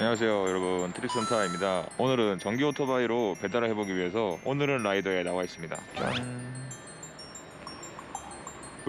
안녕하세요 여러분. 트릭선타입니다. 오늘은 전기 오토바이로 배달을 해보기 위해서 오늘은 라이더에 나와 있습니다. 짠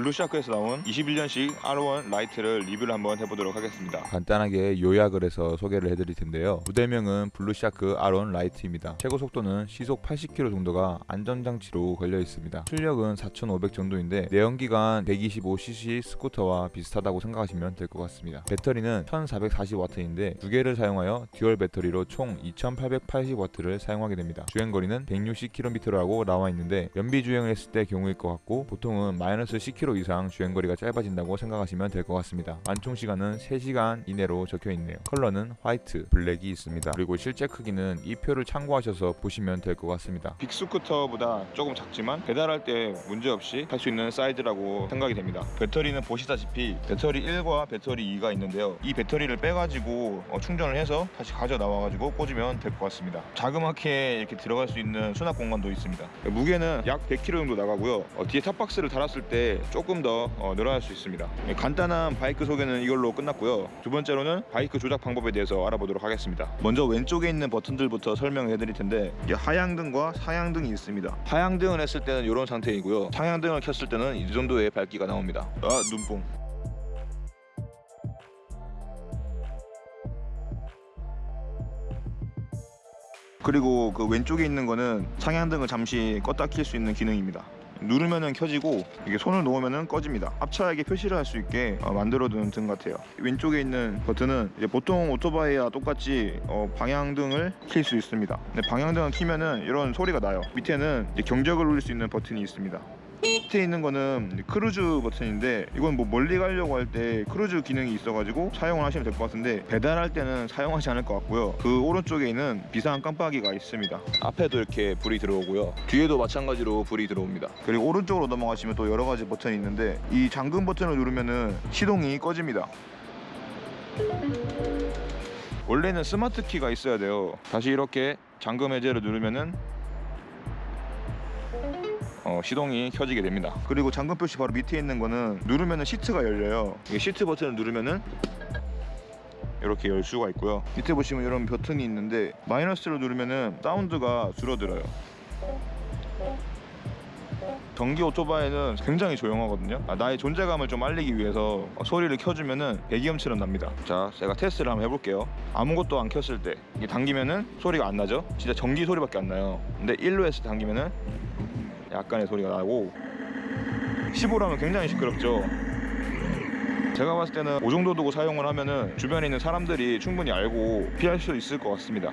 Blueshark에서 나온 21년식 R1 Lite를 리뷰를 한번 해보도록 하겠습니다 간단하게 요약을 해서 소개를 해드릴 텐데요. 모델명은 블루샤크 R1 라이트입니다. 최고 속도는 시속 80km 정도가 안전장치로 걸려 있습니다. 출력은 4,500 정도인데 내연기관 125cc 스쿠터와 비슷하다고 생각하시면 될 것 같습니다. 배터리는 1,440W인데 두 개를 사용하여 dual 배터리로 총 2,880W를 사용하게 됩니다. 주행거리는 160km라고 나와 있는데 연비 주행을 했을 때 경우일 것 같고 보통은 마이너스 10km 이상 주행거리가 짧아진다고 생각하시면 될 것 같습니다. 완충 시간은 3시간 이내로 적혀 있네요. 컬러는 화이트, 블랙이 있습니다. 그리고 실제 크기는 이 표를 참고하셔서 보시면 될 것 같습니다. big 스쿠터보다 조금 작지만 배달할 때 문제없이 탈 수 있는 사이즈라고 생각이 됩니다 배터리는 보시다시피 배터리 1과 배터리 2가 있는데요 이 배터리를 빼가지고 어, 충전을 해서 다시 가져 나와가지고 꽂으면 될 것 같습니다 자그맣게 이렇게 들어갈 수 있는 수납 공간도 있습니다 무게는 약 100kg 정도 나가고요 어, 뒤에 top box를 달았을 때 조금 더 어, 늘어날 수 있습니다. 예, 간단한 바이크 소개는 이걸로 끝났고요. 두 번째로는 바이크 조작 방법에 대해서 알아보도록 하겠습니다. 먼저 왼쪽에 있는 버튼들부터 설명해 드릴 텐데 이게 하향등과 상향등이 있습니다. 하향등을 했을 때는 이런 상태이고요. 상향등을 켰을 때는 이 정도의 밝기가 나옵니다. 아 눈뽕. 그리고 그 왼쪽에 있는 거는 상향등을 잠시 껐다 킬 수 있는 기능입니다 누르면은 켜지고 이게 손을 놓으면은 꺼집니다. 앞차에게 표시를 할 수 있게 어, 만들어둔 등 같아요. 왼쪽에 있는 버튼은 보통 오토바이와 똑같이 어, 방향등을 킬 수 있습니다. 방향등을 키면은 이런 소리가 나요. 밑에는 경적을 울릴 수 있는 버튼이 있습니다 밑에 있는 거는 크루즈 버튼인데 이건 뭐 멀리 가려고 할 때 크루즈 기능이 있어가지고 사용을 하시면 될 것 같은데 배달할 때는 사용하지 않을 것 같고요. 그 오른쪽에 있는 비상 깜빡이가 있습니다. 앞에도 이렇게 불이 들어오고요. 뒤에도 마찬가지로 불이 들어옵니다. 그리고 오른쪽으로 넘어가시면 또 여러 가지 버튼이 있는데 이 잠금 버튼을 누르면은 시동이 꺼집니다. 원래는 스마트 키가 있어야 돼요. 다시 이렇게 잠금 해제를 누르면은 어, 시동이 켜지게 됩니다. 그리고 잠금 표시 바로 밑에 있는 거는 누르면은 시트가 열려요. 시트 버튼을 누르면은 이렇게 열 수가 있고요. 밑에 보시면 이런 버튼이 있는데 마이너스로 누르면은 사운드가 줄어들어요. 전기 오토바이는 굉장히 조용하거든요. 아, 나의 존재감을 좀 알리기 위해서 소리를 켜주면은 배기음처럼 납니다. 자 제가 테스트를 한번 해볼게요. 아무것도 안 켰을 때 이게 당기면은 소리가 안 나죠? 진짜 전기 소리밖에 안 나요. 근데 1로 했을 때 당기면은 약간의 소리가 나고 15라면 굉장히 시끄럽죠. 제가 봤을 때는 5 정도 두고 사용을 하면은 주변에 있는 사람들이 충분히 알고 피할 수 있을 것 같습니다.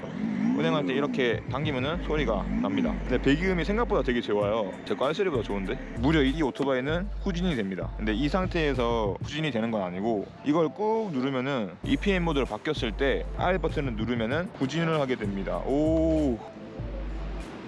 운행할 때 이렇게 당기면은 소리가 납니다. 근데 배기음이 생각보다 되게 좋아요. 제 깔소리보다 좋은데? 무려 이 오토바이는 후진이 됩니다. 근데 이 상태에서 후진이 되는 건 아니고 이걸 꾹 누르면은 EPM 모드로 바뀌었을 때 R 버튼을 누르면은 후진을 하게 됩니다. 오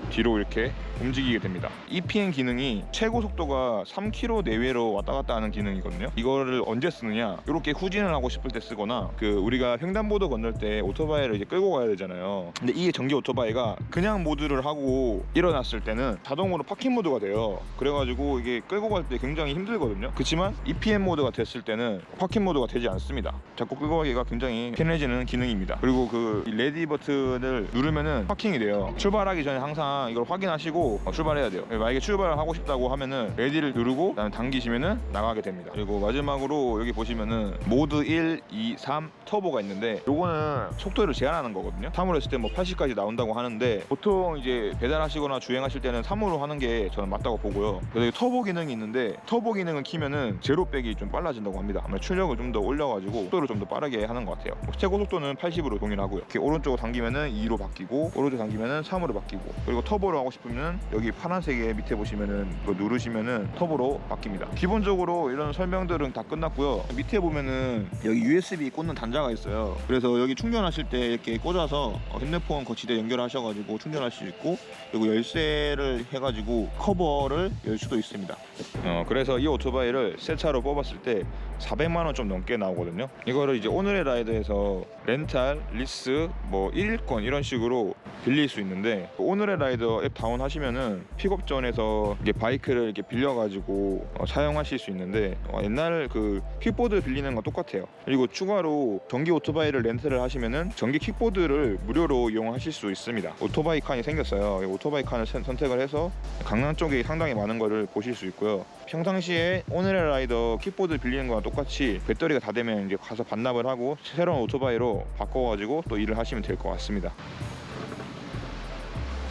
뒤로 이렇게 움직이게 됩니다. EPN 기능이 최고 속도가 3km 내외로 왔다 갔다 하는 기능이거든요. 이거를 언제 쓰느냐? 이렇게 후진을 하고 싶을 때 쓰거나 그 우리가 횡단보도 건널 때 오토바이를 이제 끌고 가야 되잖아요. 근데 이게 전기 오토바이가 그냥 모드를 하고 일어났을 때는 자동으로 parking 모드가 돼요. 그래가지고 이게 끌고 갈 때 굉장히 힘들거든요. 그렇지만 EPN 모드가 됐을 때는 parking 모드가 되지 않습니다. 자꾸 끌고 가기가 굉장히 편해지는 기능입니다. 그리고 그 ready 버튼을 누르면은 parking이 돼요. 출발하기 전에 항상 이걸 확인하시고 어, 출발해야 돼요. 만약에 출발을 하고 싶다고 하면은 ready를 누르고 그다음에 당기시면은 나가게 됩니다. 그리고 마지막으로 여기 보시면은 모드 1, 2, 3 터보가 있는데 요거는 속도를 제한하는 거거든요. 3으로 했을 때 뭐 80까지 나온다고 하는데 보통 이제 배달하시거나 주행하실 때는 3으로 하는 게 저는 맞다고 보고요. 그래서 터보 기능이 있는데 터보 기능을 키면은 제로 백이 좀 빨라진다고 합니다. 아마 출력을 좀 더 올려가지고 속도를 좀 더 빠르게 하는 것 같아요. 뭐 최고 속도는 80으로 동일하고요. 이렇게 오른쪽으로 당기면은 2로 바뀌고 오른쪽 당기면은 3으로 바뀌고 그리고 터보로 하고 싶으면 여기 파란색에 밑에 보시면은 이거 누르시면은 터보로 바뀝니다. 기본적으로 이런 설명들은 다 끝났고요. 밑에 보면은 여기 USB 꽂는 단자가 있어요. 그래서 여기 충전하실 때 이렇게 꽂아서 어, 핸드폰 거치대 연결하셔가지고 충전할 수 있고 그리고 열쇠를 해가지고 커버를 열 수도 있습니다. 어, 그래서 이 오토바이를 새 차로 뽑았을 때 400만 원 좀 넘게 나오거든요. 이거를 이제 오늘의 라이드에서 렌탈, 리스, 뭐 1일권 이런 식으로 빌릴 수 있는데 오늘의 라이드 오토라이더 앱 다운하시면은 pickup zone에서 이게 바이크를 이렇게 빌려가지고 어, 사용하실 수 있는데 어, 옛날 그 킥보드 빌리는 거 똑같아요. 그리고 추가로 전기 오토바이를 렌트를 하시면은 전기 킥보드를 무료로 이용하실 수 있습니다. 오토바이 칸이 생겼어요. 이 오토바이 칸을 선- 선택을 해서 강남 쪽에 상당히 많은 거를 보실 수 있고요. 평상시에 오늘의 라이더 킥보드 빌리는 거랑 똑같이 배터리가 다 되면 이제 가서 반납을 하고 새로운 오토바이로 바꿔가지고 또 일을 하시면 될 것 같습니다.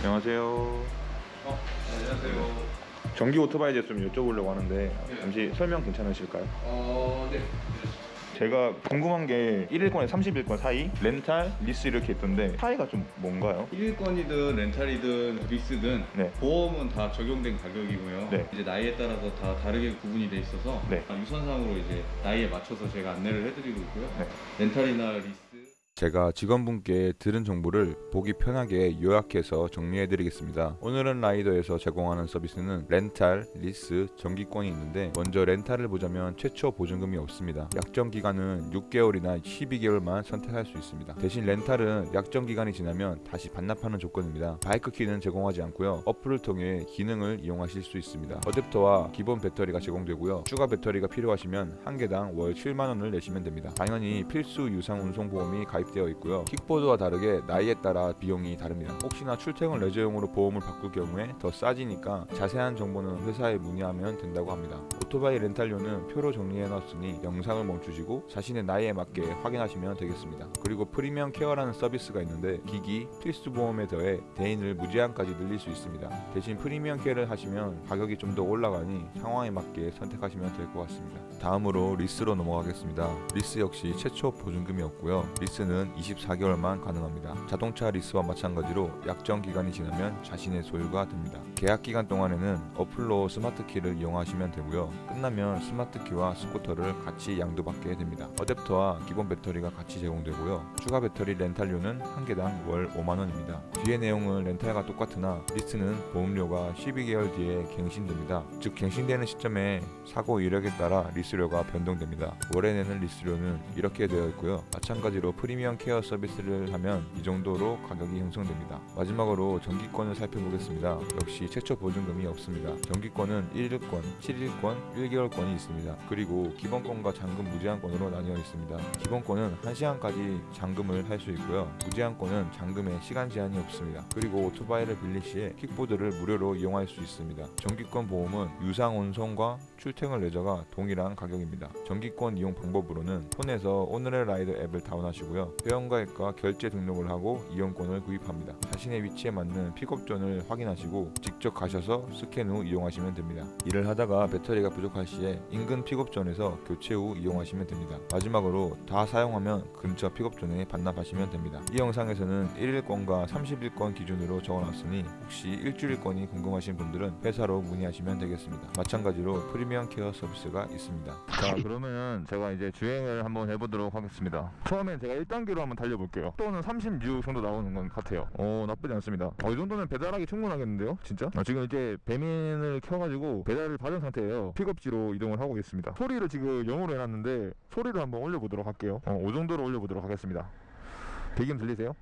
안녕하세요. 어, 안녕하세요. 전기 오토바이에 대해서 좀 여쭤보려고 하는데 잠시 설명 괜찮으실까요? 어, 네. 제가 궁금한 게 1일권에 30일권 사이 렌탈, 리스 이렇게 있던데 차이가 좀 뭔가요? 1일권이든 렌탈이든 리스든 네. 보험은 다 적용된 가격이고요. 네. 이제 나이에 따라서 다 다르게 구분이 돼 있어서 네. 아, 유선상으로 이제 나이에 맞춰서 제가 안내를 해드리고 있고요. 네. 렌탈이나 리스 제가 직원분께 들은 정보를 보기 편하게 요약해서 정리해드리겠습니다. 오늘은 라이더에서 제공하는 서비스는 렌탈, 리스, 정기권이 있는데 먼저 렌탈을 보자면 최초 보증금이 없습니다. 약정 기간은 6개월이나 12개월만 선택할 수 있습니다. 대신 렌탈은 약정 기간이 지나면 다시 반납하는 조건입니다. 바이크 키는 제공하지 않고요. 어플을 통해 기능을 이용하실 수 있습니다. 어댑터와 기본 배터리가 제공되고요. 추가 배터리가 필요하시면 한 개당 월 7만 원을 내시면 됩니다. 당연히 필수 유상 운송 보험이 가입 되어 있고요. 킥보드와 다르게 나이에 따라 비용이 다릅니다. 혹시나 출퇴근 레저용으로 보험을 바꿀 경우에 더 싸지니까 자세한 정보는 회사에 문의하면 된다고 합니다. 오토바이 렌탈료는 표로 정리해 놨으니 영상을 멈추시고 자신의 나이에 맞게 확인하시면 되겠습니다. 그리고 프리미엄 케어라는 서비스가 있는데 기기, 필수 보험에 더해 대인을 무제한까지 늘릴 수 있습니다. 대신 프리미엄 케어를 하시면 가격이 좀 더 올라가니 상황에 맞게 선택하시면 될 것 같습니다. 다음으로 리스로 넘어가겠습니다. 리스 역시 최초 보증금이 없고요. 리스는 24개월만 가능합니다. 자동차 리스와 마찬가지로 약정 기간이 지나면 자신의 소유가 됩니다. 계약 기간 동안에는 어플로 스마트 키를 이용하시면 되고요. 끝나면 스마트 키와 스쿠터를 같이 양도받게 됩니다. 어댑터와 기본 배터리가 같이 제공되고요. 추가 배터리 렌탈료는 한 개당 월 5만 원입니다. 뒤의 내용은 렌탈과 똑같으나 리스는 보험료가 12개월 뒤에 갱신됩니다. 즉 갱신되는 시점에 사고 이력에 따라 리스료가 변동됩니다. 월에 내는 리스료는 이렇게 되어 있고요. 마찬가지로 프리미엄 케어 서비스를 하면 이 정도로 가격이 형성됩니다. 마지막으로 정기권을 살펴보겠습니다. 역시 최초 보증금이 없습니다. 정기권은 1일권, 7일권, 1개월권이 있습니다. 그리고 기본권과 잠금 무제한권으로 나뉘어 있습니다. 기본권은 1시간까지 잠금을 할 수 있고요. 무제한권은 잠금에 시간 제한이 없습니다. 그리고 오토바이를 빌릴 시에 킥보드를 무료로 이용할 수 있습니다. 정기권 보험은 유상 운송과 출퇴근 레저가 동일한 가격입니다. 정기권 이용 방법으로는 폰에서 오늘의 라이더 앱을 다운하시고요. 회원가입과 결제 등록을 하고 이용권을 구입합니다. 자신의 위치에 맞는 픽업존을 확인하시고 직접 가셔서 스캔 후 이용하시면 됩니다. 일을 하다가 배터리가 부족할 시에 인근 픽업존에서 교체 후 이용하시면 됩니다. 마지막으로 다 사용하면 근처 픽업존에 반납하시면 됩니다. 이 영상에서는 1일권과 30일권 기준으로 적어놨으니 혹시 일주일권이 궁금하신 분들은 회사로 문의하시면 되겠습니다. 마찬가지로 프리미엄 케어 서비스가 있습니다. 자 그러면 제가 이제 주행을 한번 해보도록 하겠습니다 처음엔 제가 1단계로 한번 달려볼게요 속도는 36 정도 나오는 것 같아요 어 나쁘지 않습니다 어, 이 정도면 배달하기 충분하겠는데요 진짜 아, 지금 이제 배민을 켜가지고 배달을 받은 상태예요 픽업 지로 이동을 하고 있습니다 소리를 지금 0으로 해놨는데 소리를 한번 올려보도록 할게요 어, 이 정도로 올려보도록 하겠습니다 배기음 들리세요?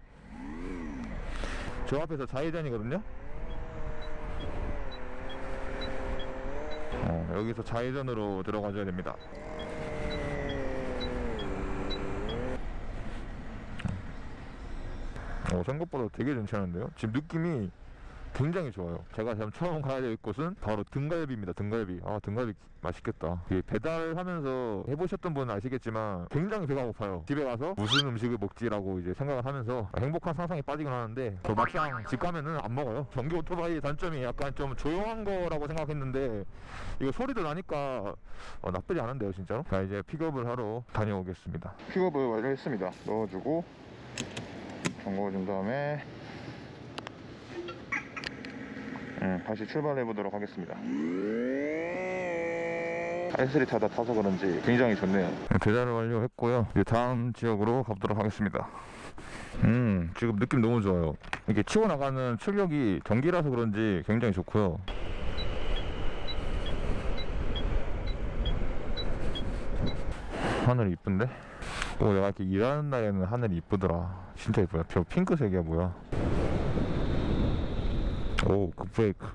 저 앞에서 좌회전이거든요 어, 여기서 좌회전으로 들어가줘야 됩니다. 어, 생각보다 되게 괜찮은데요? 지금 느낌이 굉장히 좋아요. 제가 처음 가야 될 곳은 바로 등갈비입니다. 등갈비. 아, 등갈비 맛있겠다. 배달하면서 해보셨던 분은 아시겠지만 굉장히 배가 고파요. 집에 가서 무슨 음식을 먹지라고 이제 생각을 하면서 행복한 상상에 빠지긴 하는데 저 막상 집 가면은 안 먹어요. 전기 오토바이의 단점이 약간 좀 조용한 거라고 생각했는데 이거 소리도 나니까 어, 나쁘지 않은데요, 진짜로? 자, 이제 픽업을 하러 다녀오겠습니다. 픽업을 완료했습니다. 넣어주고 잠궈준 다음에 음, 다시 출발해 보도록 하겠습니다. S3 타다 타서 그런지 굉장히 좋네요. 배달을 완료했고요. 이제 다음 지역으로 가보도록 하겠습니다. 음, 지금 느낌 너무 좋아요. 이게 치고 나가는 출력이 전기라서 그런지 굉장히 좋고요. 하늘이 이쁜데? 오, 내가 이렇게 일하는 날에는 하늘이 이쁘더라. 진짜 이쁘다. 저 핑크색이야, 뭐야. 오 급브레이크.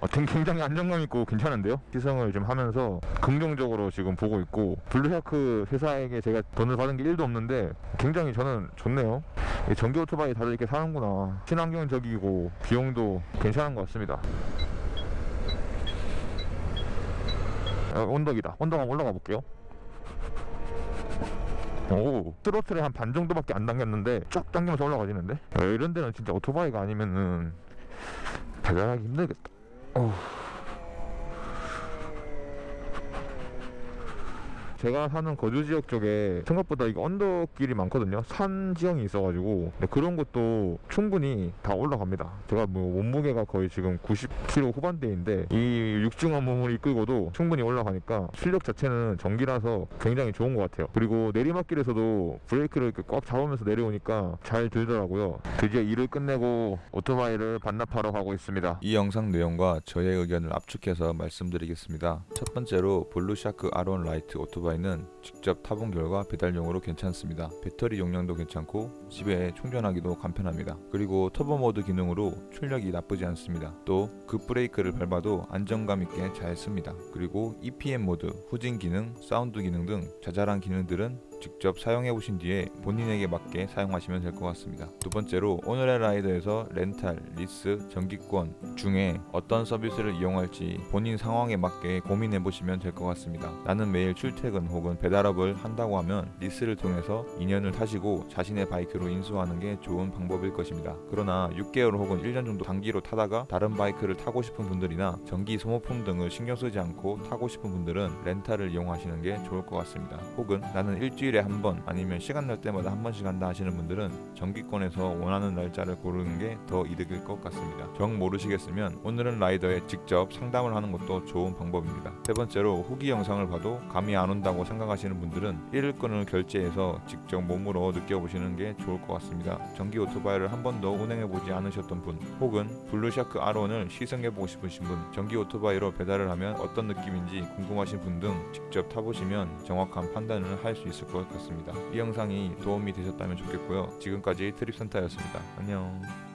아, 굉- 굉장히 안정감 있고 괜찮은데요? 시승을 좀 하면서 긍정적으로 지금 보고 있고 블루샤크 회사에게 제가 돈을 받은 게 1도 없는데 굉장히 저는 좋네요. 이 전기 오토바이 다들 이렇게 사는구나. 친환경적이고 비용도 괜찮은 것 같습니다. 아, 언덕이다. 언덕 한번 올라가 볼게요. 오 트로트를 한 반 정도밖에 안 당겼는데 쫙 당기면서 올라가지는데? 야, 이런 데는 진짜 오토바이가 아니면은 배달하기 힘들겠다 어우. 제가 사는 거주 지역 쪽에 생각보다 이거 언덕길이 많거든요. 산 지형이 있어가지고 근데 그런 것도 충분히 다 올라갑니다. 제가 뭐 몸무게가 거의 지금 90kg 후반대인데 이 육중한 몸을 이끌고도 충분히 올라가니까 실력 자체는 전기라서 굉장히 좋은 것 같아요. 그리고 내리막길에서도 브레이크를 이렇게 꽉 잡으면서 내려오니까 잘 들더라고요. 드디어 일을 끝내고 오토바이를 반납하러 가고 있습니다. 이 영상 내용과 저의 의견을 압축해서 말씀드리겠습니다. 첫 번째로 블루샤크 R1 라이트 오토바이 는 직접 타본 결과 배달용으로 괜찮습니다. 배터리 용량도 괜찮고 집에 충전하기도 간편합니다. 그리고 터보 모드 기능으로 출력이 나쁘지 않습니다. 또 급브레이크를 밟아도 안정감 있게 잘 섭니다. 그리고 EPM 모드, 후진 기능, 사운드 기능 등 자잘한 기능들은 직접 사용해 보신 뒤에 본인에게 맞게 사용하시면 될 것 같습니다. 두 번째로 오늘의 라이더에서 렌탈, 리스, 정기권 중에 어떤 서비스를 이용할지 본인 상황에 맞게 고민해 보시면 될 것 같습니다. 나는 매일 출퇴근 혹은 배달업을 한다고 하면 리스를 통해서 2년을 타시고 자신의 바이크로 인수하는 게 좋은 방법일 것입니다. 그러나 6개월 혹은 1년 정도 단기로 타다가 다른 바이크를 타고 싶은 분들이나 전기 소모품 등을 신경 쓰지 않고 타고 싶은 분들은 렌탈을 이용하시는 게 좋을 것 같습니다. 혹은 나는 일주일에 한 번 아니면 시간 날 때마다 한 번씩 한다 하시는 분들은 정기권에서 원하는 날짜를 고르는 게 더 이득일 것 같습니다. 정 모르시겠으면 오늘의 라이더에 직접 상담을 하는 것도 좋은 방법입니다. 세 번째로 후기 영상을 봐도 감이 안 온다고 생각하시는 분들은 1일권을 결제해서 직접 몸으로 느껴보시는 게 좋을 것 같습니다. 전기 오토바이를 한 번도 운행해보지 않으셨던 분 혹은 블루샤크 R1을 시승해보고 싶으신 분 전기 오토바이로 배달을 하면 어떤 느낌인지 궁금하신 분 등 직접 타보시면 정확한 판단을 할 수 있을 것 같습니다. 이 영상이 도움이 되셨다면 좋겠고요. 지금까지 트립센터였습니다. 안녕.